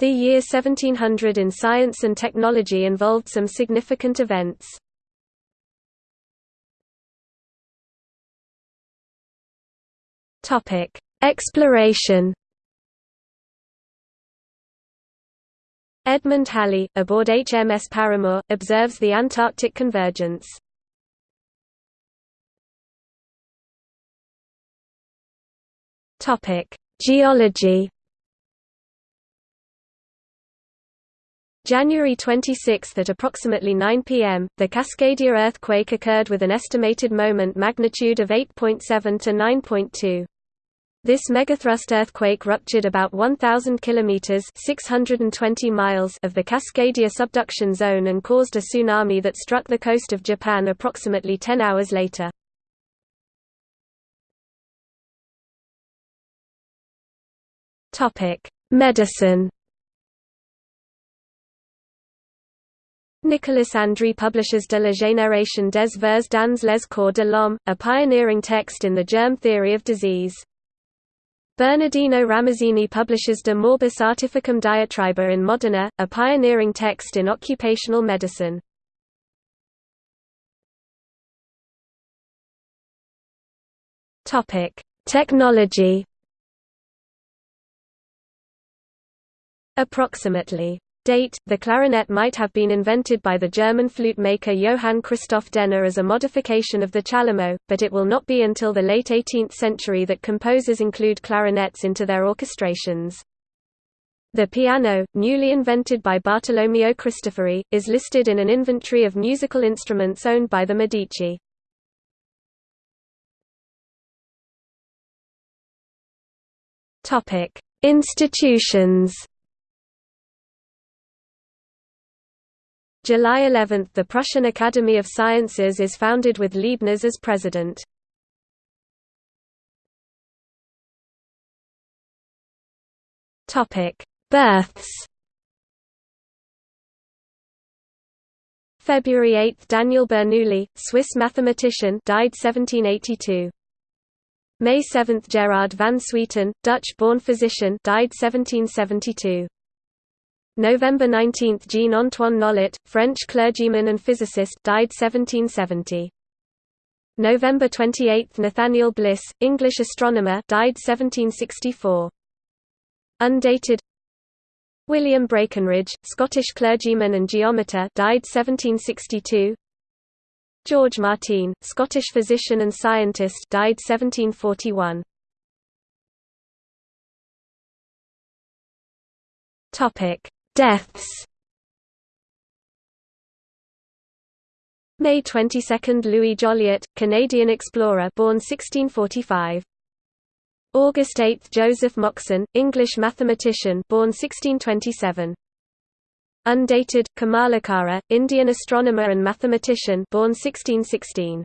The year 1700 in science and technology involved some significant events. Exploration. Edmund Halley, aboard HMS Paramore, observes the Antarctic convergence. Geology. January 26 at approximately 9 p.m., the Cascadia earthquake occurred with an estimated moment magnitude of 8.7 to 9.2. This megathrust earthquake ruptured about 1,000 kilometers (620 miles) of the Cascadia subduction zone and caused a tsunami that struck the coast of Japan approximately 10 hours later. Topic: Medicine. Nicolas Andry publishes De la génération des vers dans les corps de l'homme, a pioneering text in the germ theory of disease. Bernardino Ramazzini publishes De Morbis Artificum Diatriba in Modena, a pioneering text in occupational medicine. Technology Approximately Date: The clarinet might have been invented by the German flute maker Johann Christoph Denner as a modification of the chalumeau, but it will not be until the late 18th century that composers include clarinets into their orchestrations. The piano, newly invented by Bartolomeo Cristofori, is listed in an inventory of musical instruments owned by the Medici. Institutions July 11 – The Prussian Academy of Sciences is founded with Leibniz as president. Births February 8 – Daniel Bernoulli, Swiss mathematician died 1782. May 7 – Gerard van Swieten, Dutch-born physician died 1772. November 19 – Jean-Antoine Nollet, French clergyman and physicist died 1770. November 28 – Nathaniel Bliss, English astronomer died 1764. Undated William Braikenridge, Scottish clergyman and geometer died 1762. George Martine, Scottish physician and scientist died 1741. Topic Deaths May 22 – Louis Jolliet, Canadian explorer born 1645. August 8 – Joseph Moxon, English mathematician born 1627. Undated, Kamalakara, Indian astronomer and mathematician born 1616.